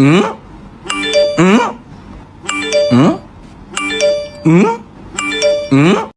응? 응? 응? 응? 응?